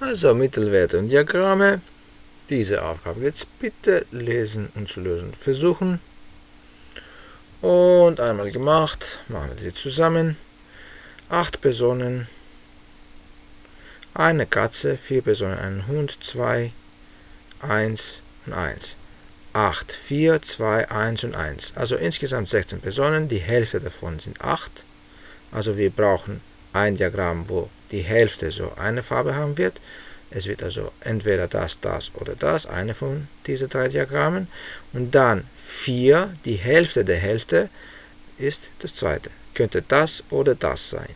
Also Mittelwerte und Diagramme. Diese Aufgabe jetzt bitte lesen und zu lösen versuchen. Und einmal gemacht, machen wir sie zusammen. Acht Personen, eine Katze, vier Personen, ein Hund, zwei, eins und eins. 8, 4, 2, 1 und 1. Also insgesamt 16 Personen, die Hälfte davon sind 8. Also wir brauchen ein Diagramm, wo die Hälfte so eine Farbe haben wird. Es wird also entweder das, das oder das, eine von diesen drei Diagrammen. Und dann 4, die Hälfte der Hälfte, ist das zweite. Könnte das oder das sein.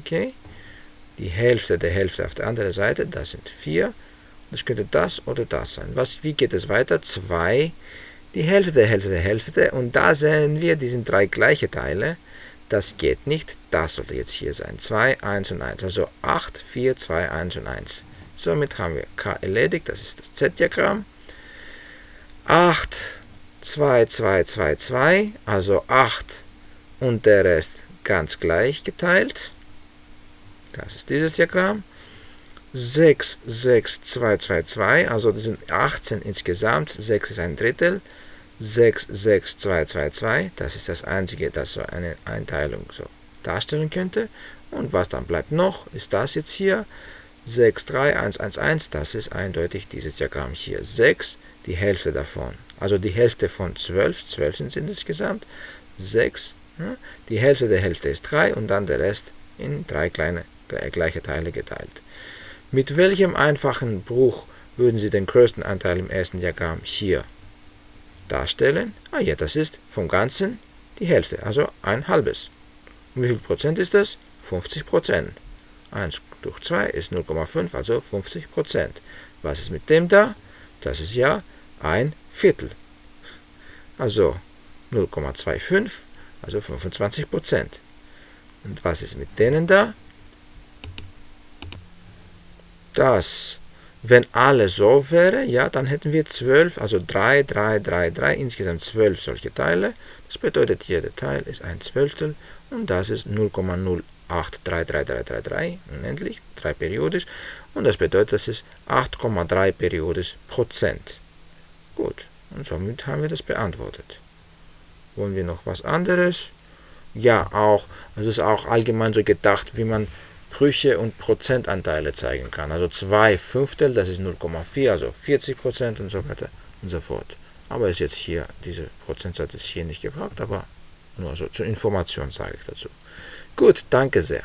Okay? Die Hälfte der Hälfte auf der anderen Seite, das sind 4. Das könnte das oder das sein. Was, wie geht es weiter? 2, die Hälfte der Hälfte der Hälfte. Und da sehen wir, die sind drei gleiche Teile. Das geht nicht. Das sollte jetzt hier sein. 2, 1 und 1. Also 8, 4, 2, 1 und 1. Somit haben wir K erledigt. Das ist das Z-Diagramm. 8, 2, 2, 2, 2. Also 8 und der Rest ganz gleich geteilt. Das ist dieses Diagramm. 6, 6, 2, 2, 2, also das sind 18 insgesamt, 6 ist ein Drittel, 6, 6, 2, 2, 2, das ist das einzige, das so eine Einteilung so darstellen könnte. Und was dann bleibt noch, ist das jetzt hier, 6, 3, 1, 1, 1, das ist eindeutig dieses Diagramm hier. 6, die Hälfte davon, also die Hälfte von 12, 12 sind es insgesamt, 6, die Hälfte der Hälfte ist 3 und dann der Rest in drei kleine gleiche Teile geteilt. Mit welchem einfachen Bruch würden Sie den größten Anteil im ersten Diagramm hier darstellen? Ah ja, das ist vom Ganzen die Hälfte, also ein halbes. Und wie viel Prozent ist das? 50 Prozent. 1 durch 2 ist 0,5, also 50 Prozent. Was ist mit dem da? Das ist ja ein Viertel. Also 0,25, also 25 Prozent. Und was ist mit denen da? dass, wenn alles so wäre, ja, dann hätten wir 12, also 3, 3, 3, 3, insgesamt 12 solche Teile. Das bedeutet, jeder Teil ist ein Zwölftel und das ist 0,083333, unendlich, 3 periodisch. Und das bedeutet, das ist 8,3 periodisch Prozent. Gut, und somit haben wir das beantwortet. Wollen wir noch was anderes? Ja, auch, es ist auch allgemein so gedacht, wie man Brüche und Prozentanteile zeigen kann. Also 2 Fünftel, das ist 0,4, also 40 Prozent und so weiter und so fort. Aber ist jetzt hier, diese Prozentsatz ist hier nicht gefragt, aber nur so zur Information sage ich dazu. Gut, danke sehr.